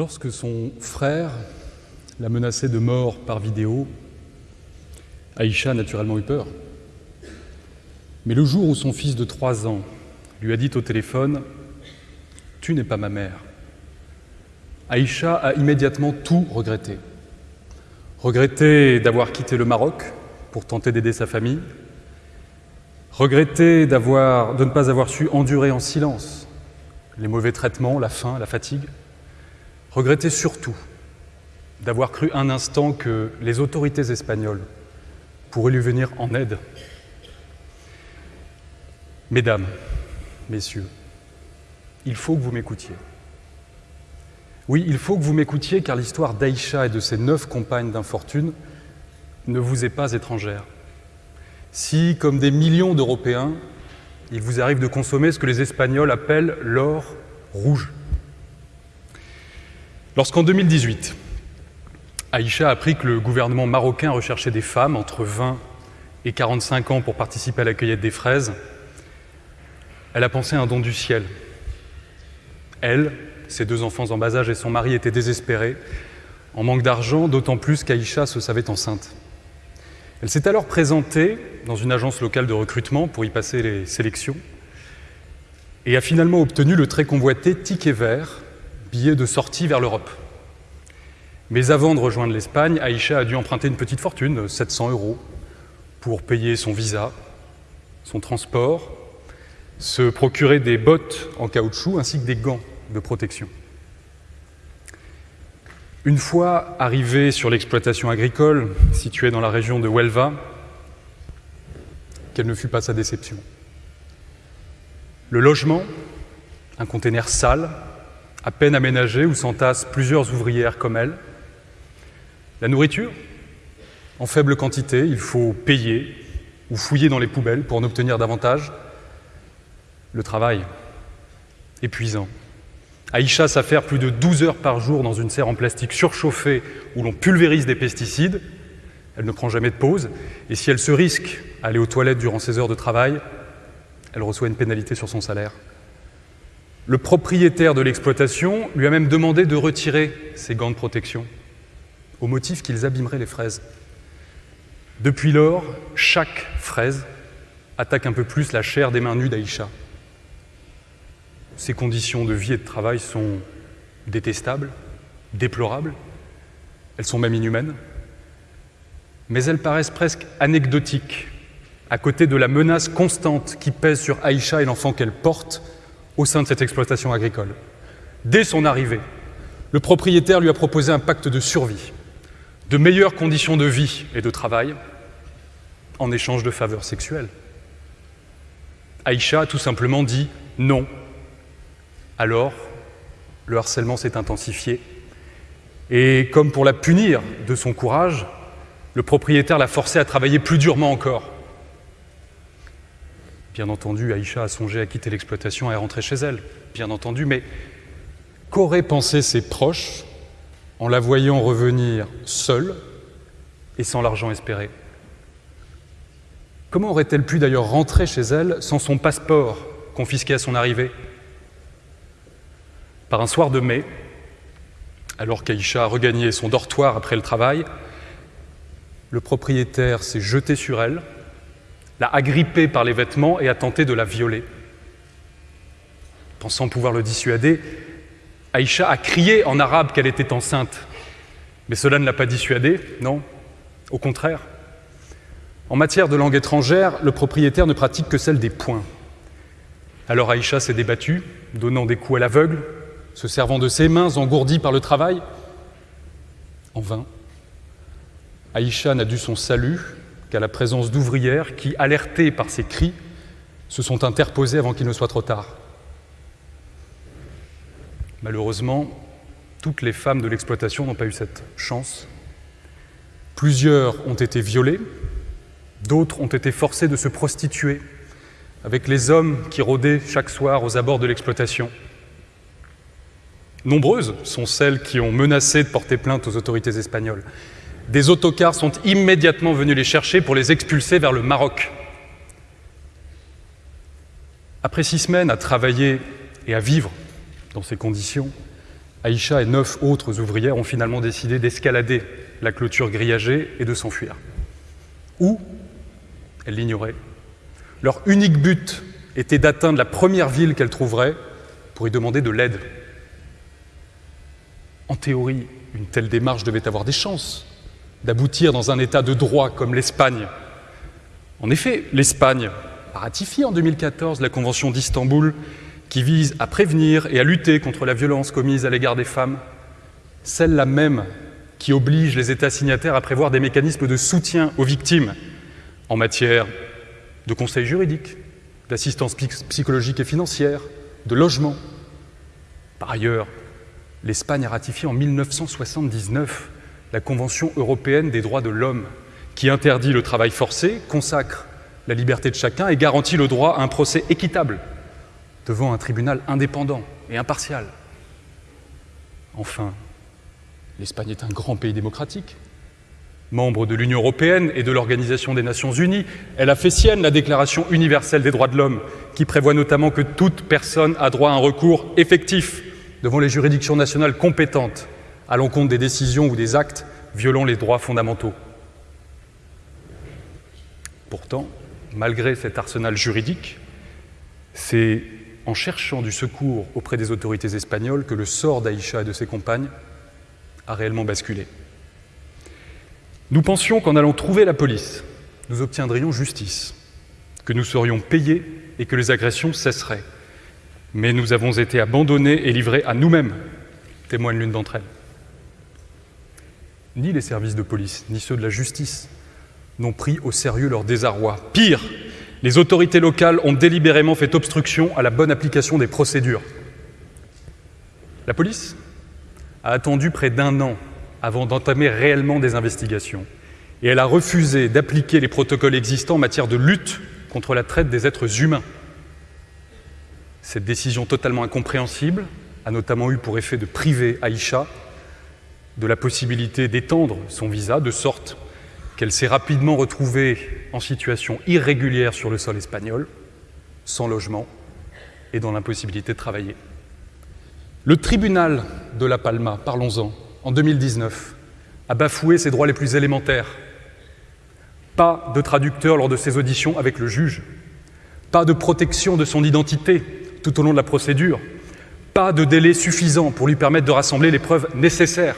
Lorsque son frère l'a menacé de mort par vidéo, Aïcha a naturellement eu peur. Mais le jour où son fils de trois ans lui a dit au téléphone « Tu n'es pas ma mère », Aïcha a immédiatement tout regretté. Regretté d'avoir quitté le Maroc pour tenter d'aider sa famille, regretté de ne pas avoir su endurer en silence les mauvais traitements, la faim, la fatigue, regretté surtout d'avoir cru un instant que les autorités espagnoles pourraient lui venir en aide. Mesdames, messieurs, il faut que vous m'écoutiez. Oui, il faut que vous m'écoutiez car l'histoire d'Aïcha et de ses neuf compagnes d'infortune ne vous est pas étrangère. Si, comme des millions d'Européens, il vous arrive de consommer ce que les Espagnols appellent l'or rouge. Lorsqu'en 2018, Aïcha a appris que le gouvernement marocain recherchait des femmes entre 20 et 45 ans pour participer à la cueillette des fraises, elle a pensé à un don du ciel. Elle, ses deux enfants en bas âge et son mari étaient désespérés, en manque d'argent, d'autant plus qu'Aïcha se savait enceinte. Elle s'est alors présentée dans une agence locale de recrutement pour y passer les sélections et a finalement obtenu le très convoité ticket vert, billet de sortie vers l'Europe. Mais avant de rejoindre l'Espagne, Aïcha a dû emprunter une petite fortune, 700 euros, pour payer son visa, son transport, se procurer des bottes en caoutchouc ainsi que des gants de protection. Une fois arrivée sur l'exploitation agricole située dans la région de Huelva, quelle ne fut pas sa déception. Le logement, un conteneur sale, à peine aménagé où s'entassent plusieurs ouvrières comme elle. La nourriture, en faible quantité, il faut payer ou fouiller dans les poubelles pour en obtenir davantage. Le travail, épuisant. Aïcha s'affaire plus de 12 heures par jour dans une serre en plastique surchauffée où l'on pulvérise des pesticides. Elle ne prend jamais de pause. Et si elle se risque à aller aux toilettes durant ses heures de travail, elle reçoit une pénalité sur son salaire. Le propriétaire de l'exploitation lui a même demandé de retirer ses gants de protection, au motif qu'ils abîmeraient les fraises. Depuis lors, chaque fraise attaque un peu plus la chair des mains nues d'Aïcha. Ses conditions de vie et de travail sont détestables, déplorables, elles sont même inhumaines, mais elles paraissent presque anecdotiques à côté de la menace constante qui pèse sur Aïcha et l'enfant qu'elle porte au sein de cette exploitation agricole. Dès son arrivée, le propriétaire lui a proposé un pacte de survie, de meilleures conditions de vie et de travail, en échange de faveurs sexuelles. Aïcha a tout simplement dit non alors, le harcèlement s'est intensifié. Et comme pour la punir de son courage, le propriétaire l'a forcé à travailler plus durement encore. Bien entendu, Aïcha a songé à quitter l'exploitation et à rentrer chez elle, bien entendu, mais qu'auraient pensé ses proches en la voyant revenir seule et sans l'argent espéré? Comment aurait-elle pu d'ailleurs rentrer chez elle sans son passeport confisqué à son arrivée? Par un soir de mai, alors qu'Aïcha a regagné son dortoir après le travail, le propriétaire s'est jeté sur elle, l'a agrippée par les vêtements et a tenté de la violer. Pensant pouvoir le dissuader, Aïcha a crié en arabe qu'elle était enceinte. Mais cela ne l'a pas dissuadée, non, au contraire. En matière de langue étrangère, le propriétaire ne pratique que celle des poings. Alors Aïcha s'est débattue, donnant des coups à l'aveugle, se servant de ses mains engourdies par le travail En vain. Aïcha n'a dû son salut qu'à la présence d'ouvrières qui, alertées par ses cris, se sont interposées avant qu'il ne soit trop tard. Malheureusement, toutes les femmes de l'exploitation n'ont pas eu cette chance. Plusieurs ont été violées, d'autres ont été forcées de se prostituer avec les hommes qui rôdaient chaque soir aux abords de l'exploitation. Nombreuses sont celles qui ont menacé de porter plainte aux autorités espagnoles. Des autocars sont immédiatement venus les chercher pour les expulser vers le Maroc. Après six semaines à travailler et à vivre dans ces conditions, Aïcha et neuf autres ouvrières ont finalement décidé d'escalader la clôture grillagée et de s'enfuir. Ou, elles l'ignoraient, leur unique but était d'atteindre la première ville qu'elles trouveraient pour y demander de l'aide. En théorie, une telle démarche devait avoir des chances d'aboutir dans un état de droit comme l'Espagne. En effet, l'Espagne a ratifié en 2014 la Convention d'Istanbul qui vise à prévenir et à lutter contre la violence commise à l'égard des femmes, celle-là même qui oblige les États signataires à prévoir des mécanismes de soutien aux victimes en matière de conseil juridique, d'assistance psychologique et financière, de logement. Par ailleurs, l'Espagne a ratifié en 1979 la Convention européenne des droits de l'homme, qui interdit le travail forcé, consacre la liberté de chacun et garantit le droit à un procès équitable devant un tribunal indépendant et impartial. Enfin, l'Espagne est un grand pays démocratique. Membre de l'Union européenne et de l'Organisation des Nations unies, elle a fait sienne la Déclaration universelle des droits de l'homme, qui prévoit notamment que toute personne a droit à un recours effectif devant les juridictions nationales compétentes à l'encontre des décisions ou des actes violant les droits fondamentaux. Pourtant, malgré cet arsenal juridique, c'est en cherchant du secours auprès des autorités espagnoles que le sort d'Aïcha et de ses compagnes a réellement basculé. Nous pensions qu'en allant trouver la police, nous obtiendrions justice, que nous serions payés et que les agressions cesseraient. Mais nous avons été abandonnés et livrés à nous-mêmes, témoigne l'une d'entre elles. Ni les services de police, ni ceux de la justice n'ont pris au sérieux leur désarroi. Pire, les autorités locales ont délibérément fait obstruction à la bonne application des procédures. La police a attendu près d'un an avant d'entamer réellement des investigations. Et elle a refusé d'appliquer les protocoles existants en matière de lutte contre la traite des êtres humains. Cette décision totalement incompréhensible a notamment eu pour effet de priver Aïcha de la possibilité d'étendre son visa, de sorte qu'elle s'est rapidement retrouvée en situation irrégulière sur le sol espagnol, sans logement et dans l'impossibilité de travailler. Le tribunal de La Palma, parlons-en, en 2019, a bafoué ses droits les plus élémentaires. Pas de traducteur lors de ses auditions avec le juge, pas de protection de son identité tout au long de la procédure, pas de délai suffisant pour lui permettre de rassembler les preuves nécessaires.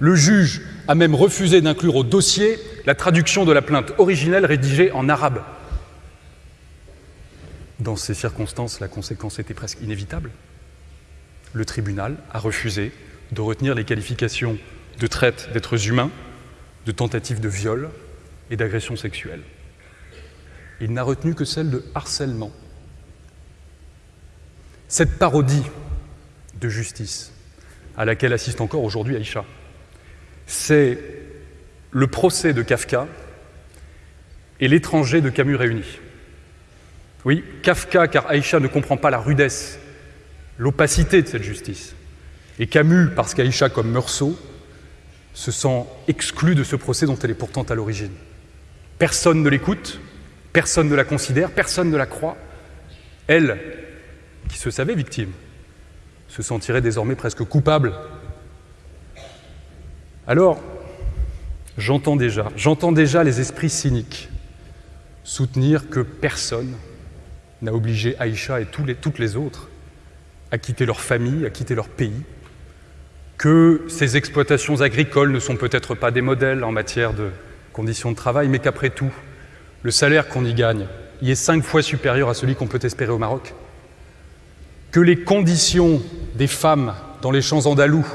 Le juge a même refusé d'inclure au dossier la traduction de la plainte originelle rédigée en arabe. Dans ces circonstances, la conséquence était presque inévitable. Le tribunal a refusé de retenir les qualifications de traite d'êtres humains, de tentative de viol et d'agression sexuelle. Il n'a retenu que celle de harcèlement. Cette parodie de justice à laquelle assiste encore aujourd'hui Aïcha, c'est le procès de Kafka et l'étranger de Camus réunis. Oui, Kafka, car Aïcha ne comprend pas la rudesse, l'opacité de cette justice. Et Camus, parce qu'Aïcha, comme Meursault, se sent exclu de ce procès dont elle est pourtant à l'origine. Personne ne l'écoute, personne ne la considère, personne ne la croit. Elle, qui se savait victime, se sentirait désormais presque coupable. Alors, j'entends déjà, les esprits cyniques soutenir que personne n'a obligé Aïcha et toutes les autres à quitter leur famille, à quitter leur pays, que ces exploitations agricoles ne sont peut-être pas des modèles en matière de conditions de travail, mais qu'après tout, le salaire qu'on y gagne y est cinq fois supérieur à celui qu'on peut espérer au Maroc, que les conditions des femmes dans les champs andalous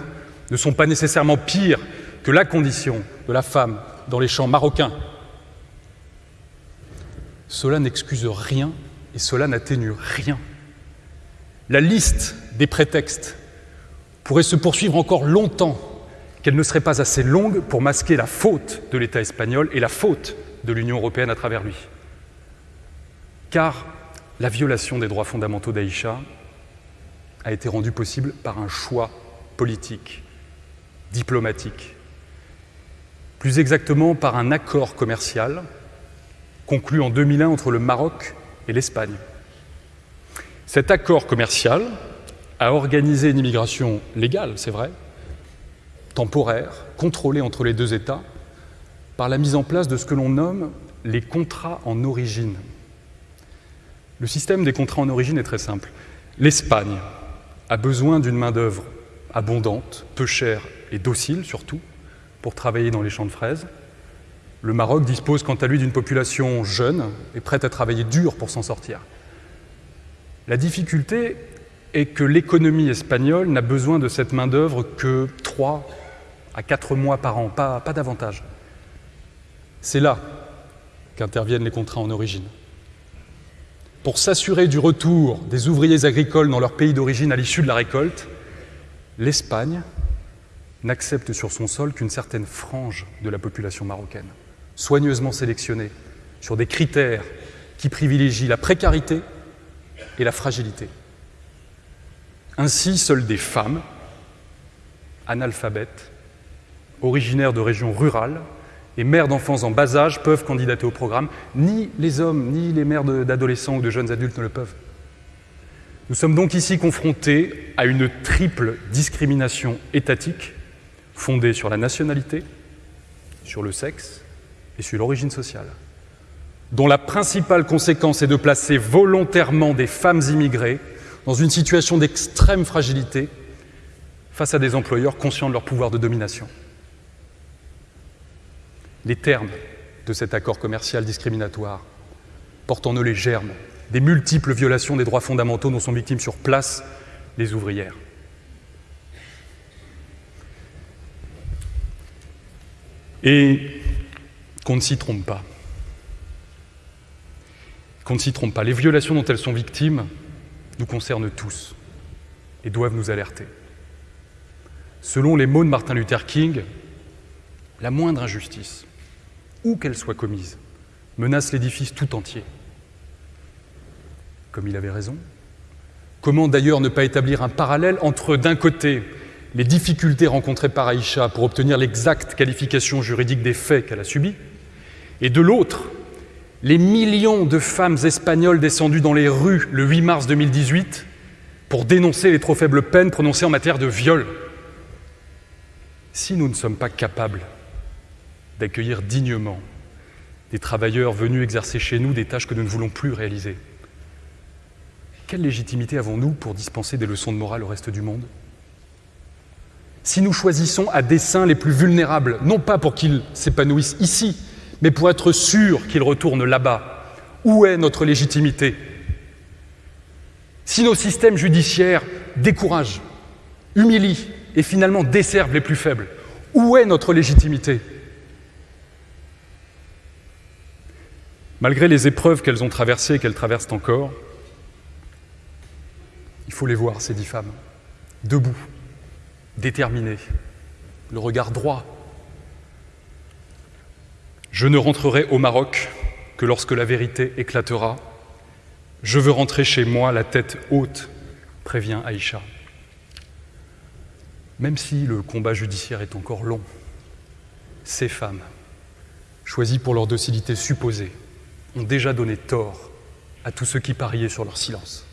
ne sont pas nécessairement pires que la condition de la femme dans les champs marocains. Cela n'excuse rien et cela n'atténue rien. La liste des prétextes pourrait se poursuivre encore longtemps, qu'elle ne serait pas assez longue pour masquer la faute de l'État espagnol et la faute de l'Union européenne à travers lui. Car la violation des droits fondamentaux d'Aïcha a été rendue possible par un choix politique, diplomatique, plus exactement par un accord commercial conclu en 2001 entre le Maroc et l'Espagne. Cet accord commercial à organiser une immigration légale, c'est vrai, temporaire, contrôlée entre les deux États, par la mise en place de ce que l'on nomme les contrats en origine. Le système des contrats en origine est très simple. L'Espagne a besoin d'une main-d'œuvre abondante, peu chère et docile surtout, pour travailler dans les champs de fraises. Le Maroc dispose quant à lui d'une population jeune et prête à travailler dur pour s'en sortir. La difficulté est que l'économie espagnole n'a besoin de cette main-d'œuvre que 3 à 4 mois par an, pas, pas davantage. C'est là qu'interviennent les contrats en origine. Pour s'assurer du retour des ouvriers agricoles dans leur pays d'origine à l'issue de la récolte, l'Espagne n'accepte sur son sol qu'une certaine frange de la population marocaine, soigneusement sélectionnée sur des critères qui privilégient la précarité et la fragilité. Ainsi, seules des femmes, analphabètes, originaires de régions rurales et mères d'enfants en bas âge peuvent candidater au programme. Ni les hommes, ni les mères d'adolescents ou de jeunes adultes ne le peuvent. Nous sommes donc ici confrontés à une triple discrimination étatique fondée sur la nationalité, sur le sexe et sur l'origine sociale, dont la principale conséquence est de placer volontairement des femmes immigrées dans une situation d'extrême fragilité face à des employeurs conscients de leur pouvoir de domination. Les termes de cet accord commercial discriminatoire portent en eux les germes des multiples violations des droits fondamentaux dont sont victimes sur place les ouvrières. Et qu'on ne s'y trompe pas. Qu'on ne s'y trompe pas. Les violations dont elles sont victimes nous concernent tous et doivent nous alerter. Selon les mots de Martin Luther King, la moindre injustice, où qu'elle soit commise, menace l'édifice tout entier. Comme il avait raison. Comment d'ailleurs ne pas établir un parallèle entre, d'un côté, les difficultés rencontrées par Aïcha pour obtenir l'exacte qualification juridique des faits qu'elle a subis, et de l'autre, les millions de femmes espagnoles descendues dans les rues le 8 mars 2018 pour dénoncer les trop faibles peines prononcées en matière de viol. Si nous ne sommes pas capables d'accueillir dignement des travailleurs venus exercer chez nous des tâches que nous ne voulons plus réaliser, quelle légitimité avons-nous pour dispenser des leçons de morale au reste du monde? Si nous choisissons à dessein les plus vulnérables, non pas pour qu'ils s'épanouissent ici, mais pour être sûr qu'ils retournent là-bas, où est notre légitimité? Si nos systèmes judiciaires découragent, humilient et finalement desservent les plus faibles, où est notre légitimité? Malgré les épreuves qu'elles ont traversées et qu'elles traversent encore, il faut les voir, ces dix femmes, debout, déterminées, le regard droit. Je ne rentrerai au Maroc que lorsque la vérité éclatera. Je veux rentrer chez moi la tête haute, prévient Aïcha. Même si le combat judiciaire est encore long, ces femmes, choisies pour leur docilité supposée, ont déjà donné tort à tous ceux qui pariaient sur leur silence.